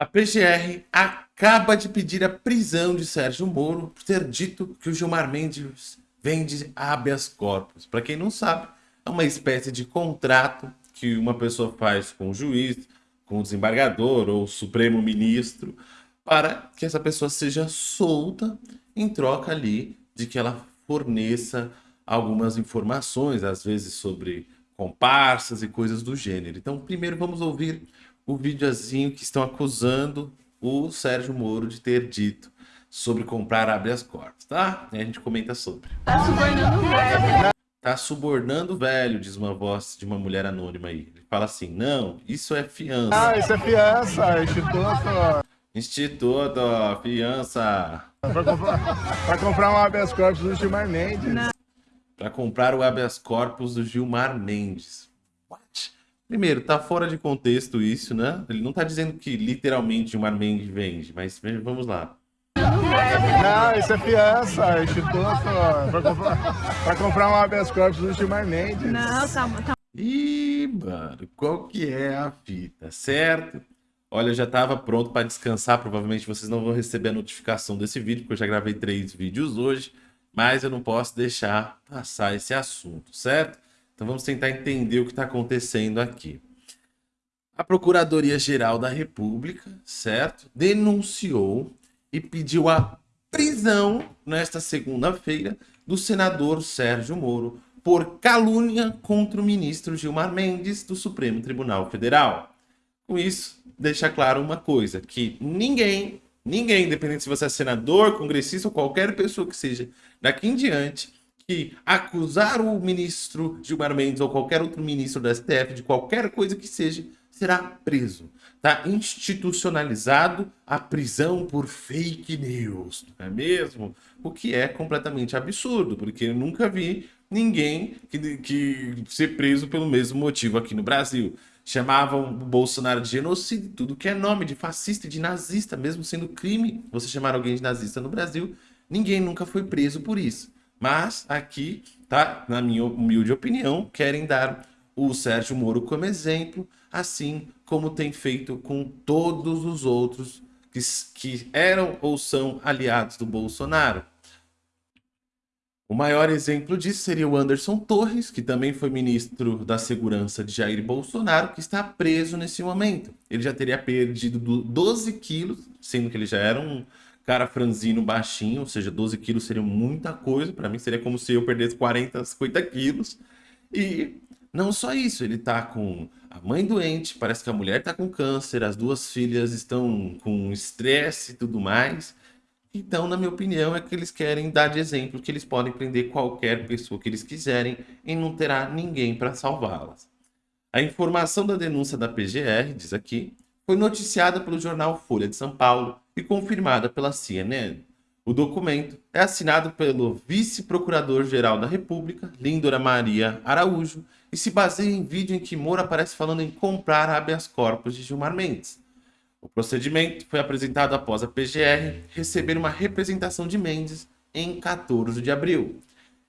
A PGR acaba de pedir a prisão de Sérgio Moro por ter dito que o Gilmar Mendes vende habeas corpus. Para quem não sabe, é uma espécie de contrato que uma pessoa faz com o juiz, com o desembargador ou o supremo ministro, para que essa pessoa seja solta em troca ali de que ela forneça algumas informações, às vezes sobre comparsas e coisas do gênero. Então, primeiro vamos ouvir o videozinho que estão acusando o Sérgio Moro de ter dito sobre comprar habeas corpus, tá? E a gente comenta sobre. Tá subornando velho. Tá subornando velho, diz uma voz de uma mulher anônima aí. Ele fala assim, não, isso é fiança. Ah, isso é fiança, instituto. Instituto, fiança. Pra comprar, pra comprar um habeas corpus do Gilmar Mendes. Não. Para comprar o habeas corpus do Gilmar Mendes. What? Primeiro, tá fora de contexto isso, né? Ele não tá dizendo que literalmente Gilmar Mendes vende, mas vamos lá. Não, isso é fiança, instituto. Pra comprar, pra comprar um habeas corpus do Gilmar Mendes. Não, calma, calma. Ih, mano, qual que é a fita, certo? Olha, eu já estava pronto para descansar, provavelmente vocês não vão receber a notificação desse vídeo, porque eu já gravei três vídeos hoje, mas eu não posso deixar passar esse assunto, certo? Então vamos tentar entender o que está acontecendo aqui. A Procuradoria-Geral da República, certo? Denunciou e pediu a prisão nesta segunda-feira do senador Sérgio Moro por calúnia contra o ministro Gilmar Mendes do Supremo Tribunal Federal. Com isso, deixa claro uma coisa, que ninguém, ninguém, independente se você é senador, congressista ou qualquer pessoa que seja, daqui em diante, que acusar o ministro Gilmar Mendes ou qualquer outro ministro do STF de qualquer coisa que seja, será preso. Está institucionalizado a prisão por fake news, não é mesmo? O que é completamente absurdo, porque eu nunca vi ninguém que, que ser preso pelo mesmo motivo aqui no Brasil. Chamavam o Bolsonaro de genocídio, tudo que é nome de fascista e de nazista, mesmo sendo crime você chamar alguém de nazista no Brasil, ninguém nunca foi preso por isso. Mas aqui, tá, na minha humilde opinião, querem dar o Sérgio Moro como exemplo, assim como tem feito com todos os outros que, que eram ou são aliados do Bolsonaro. O maior exemplo disso seria o Anderson Torres, que também foi ministro da Segurança de Jair Bolsonaro, que está preso nesse momento. Ele já teria perdido 12 quilos, sendo que ele já era um cara franzino baixinho, ou seja, 12 quilos seria muita coisa. Para mim seria como se eu perdesse 40, 50 quilos. E não só isso, ele está com a mãe doente, parece que a mulher está com câncer, as duas filhas estão com estresse e tudo mais. Então, na minha opinião, é que eles querem dar de exemplo que eles podem prender qualquer pessoa que eles quiserem e não terá ninguém para salvá-las. A informação da denúncia da PGR, diz aqui, foi noticiada pelo jornal Folha de São Paulo e confirmada pela CNN. O documento é assinado pelo vice-procurador-geral da República, Lindora Maria Araújo, e se baseia em vídeo em que Moura aparece falando em comprar habeas corpus de Gilmar Mendes. O procedimento foi apresentado após a PGR receber uma representação de Mendes em 14 de abril.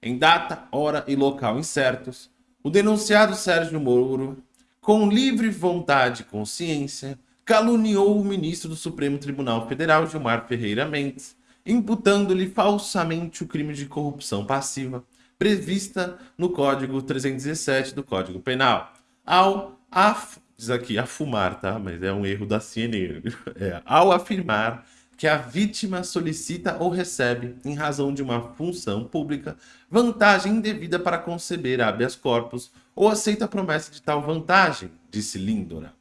Em data, hora e local incertos, o denunciado Sérgio Moro, com livre vontade e consciência, caluniou o ministro do Supremo Tribunal Federal, Gilmar Ferreira Mendes, imputando-lhe falsamente o crime de corrupção passiva, prevista no Código 317 do Código Penal, ao af diz aqui afumar, tá? Mas é um erro da CNN. É, ao afirmar que a vítima solicita ou recebe, em razão de uma função pública, vantagem indevida para conceber habeas corpus ou aceita a promessa de tal vantagem, disse Lindora.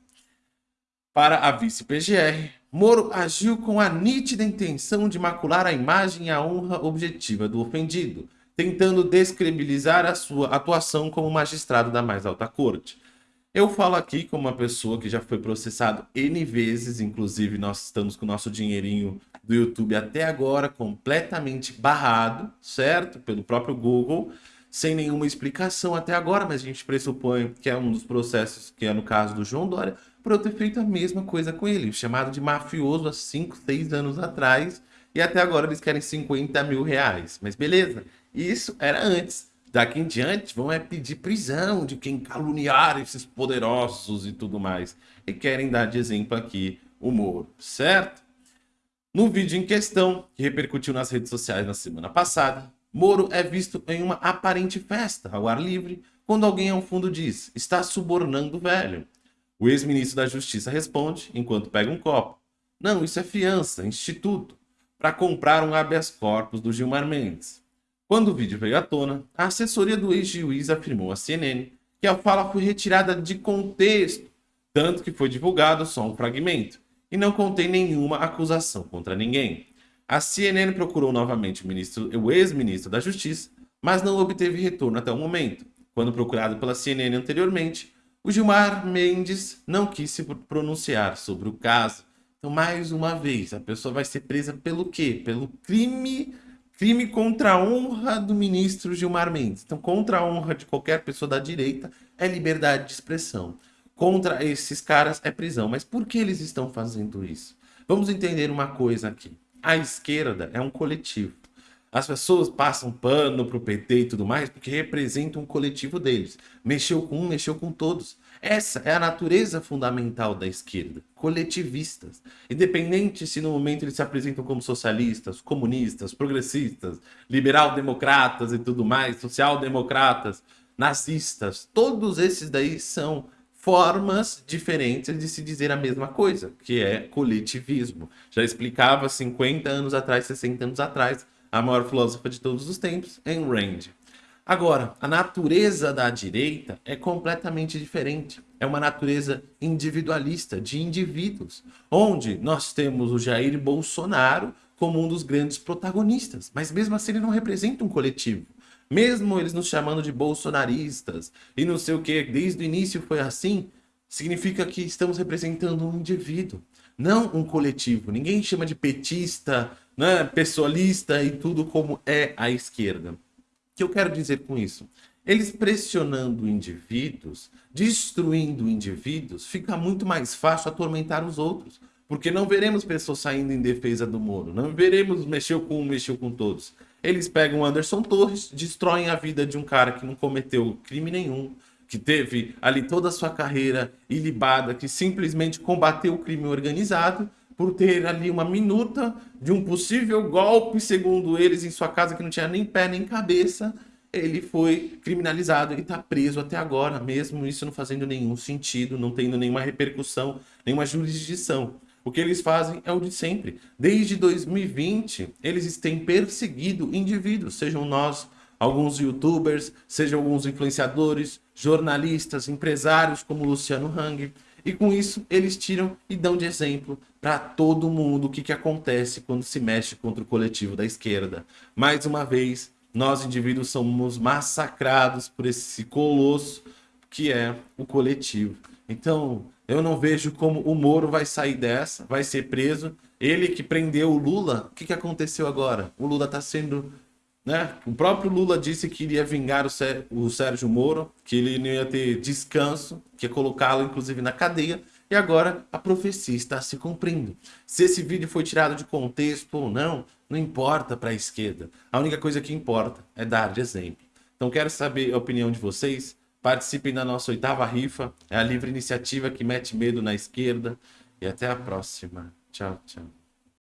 Para a vice-PGR, Moro agiu com a nítida intenção de macular a imagem e a honra objetiva do ofendido, tentando descredibilizar a sua atuação como magistrado da mais alta corte. Eu falo aqui como uma pessoa que já foi processado N vezes, inclusive nós estamos com o nosso dinheirinho do YouTube até agora completamente barrado, certo? Pelo próprio Google, sem nenhuma explicação até agora, mas a gente pressupõe que é um dos processos, que é no caso do João Dória, por eu ter feito a mesma coisa com ele, chamado de mafioso há 5, 6 anos atrás, e até agora eles querem 50 mil reais. Mas beleza, isso era antes. Daqui em diante vão é pedir prisão de quem caluniar esses poderosos e tudo mais. E querem dar de exemplo aqui o Moro, certo? No vídeo em questão, que repercutiu nas redes sociais na semana passada, Moro é visto em uma aparente festa ao ar livre, quando alguém ao fundo diz, está subornando o velho. O ex-ministro da Justiça responde, enquanto pega um copo, não, isso é fiança, instituto, para comprar um habeas corpus do Gilmar Mendes. Quando o vídeo veio à tona, a assessoria do ex-juiz afirmou à CNN que a fala foi retirada de contexto, tanto que foi divulgado só um fragmento, e não contém nenhuma acusação contra ninguém. A CNN procurou novamente o, o ex-ministro da Justiça, mas não obteve retorno até o momento. Quando procurado pela CNN anteriormente, o Gilmar Mendes não quis se pronunciar sobre o caso. Então, mais uma vez, a pessoa vai ser presa pelo quê? Pelo crime crime contra a honra do ministro Gilmar Mendes. Então, contra a honra de qualquer pessoa da direita é liberdade de expressão. Contra esses caras é prisão. Mas por que eles estão fazendo isso? Vamos entender uma coisa aqui. A esquerda é um coletivo. As pessoas passam pano pro PT e tudo mais porque representam um coletivo deles. Mexeu com um, mexeu com todos. Essa é a natureza fundamental da esquerda. Coletivistas. Independente se no momento eles se apresentam como socialistas, comunistas, progressistas, liberal-democratas e tudo mais, social-democratas, nazistas. Todos esses daí são formas diferentes de se dizer a mesma coisa, que é coletivismo. Já explicava 50 anos atrás, 60 anos atrás, a maior filósofa de todos os tempos, Ayn Rand. Agora, a natureza da direita é completamente diferente. É uma natureza individualista, de indivíduos, onde nós temos o Jair Bolsonaro como um dos grandes protagonistas, mas mesmo assim ele não representa um coletivo. Mesmo eles nos chamando de bolsonaristas e não sei o que, desde o início foi assim, significa que estamos representando um indivíduo, não um coletivo. Ninguém chama de petista, né, pessoalista e tudo como é a esquerda. O que eu quero dizer com isso? Eles pressionando indivíduos, destruindo indivíduos, fica muito mais fácil atormentar os outros. Porque não veremos pessoas saindo em defesa do Moro, não veremos mexeu com um, mexeu com todos. Eles pegam Anderson Torres, destroem a vida de um cara que não cometeu crime nenhum, que teve ali toda a sua carreira ilibada, que simplesmente combateu o crime organizado por ter ali uma minuta de um possível golpe, segundo eles, em sua casa que não tinha nem pé nem cabeça, ele foi criminalizado e está preso até agora, mesmo isso não fazendo nenhum sentido, não tendo nenhuma repercussão, nenhuma jurisdição. O que eles fazem é o de sempre. Desde 2020, eles têm perseguido indivíduos, sejam nós, alguns youtubers, sejam alguns influenciadores, jornalistas, empresários como Luciano Hang. E com isso, eles tiram e dão de exemplo para todo mundo o que, que acontece quando se mexe contra o coletivo da esquerda. Mais uma vez, nós indivíduos somos massacrados por esse colosso que é o coletivo. Então, eu não vejo como o Moro vai sair dessa, vai ser preso. Ele que prendeu o Lula, o que, que aconteceu agora? O Lula está sendo... Né? O próprio Lula disse que iria vingar o, o Sérgio Moro, que ele não ia ter descanso, que ia colocá-lo inclusive na cadeia. E agora a profecia está se cumprindo. Se esse vídeo foi tirado de contexto ou não, não importa para a esquerda. A única coisa que importa é dar de exemplo. Então quero saber a opinião de vocês. Participem da nossa oitava rifa. É a livre iniciativa que mete medo na esquerda. E até a próxima. Tchau, tchau.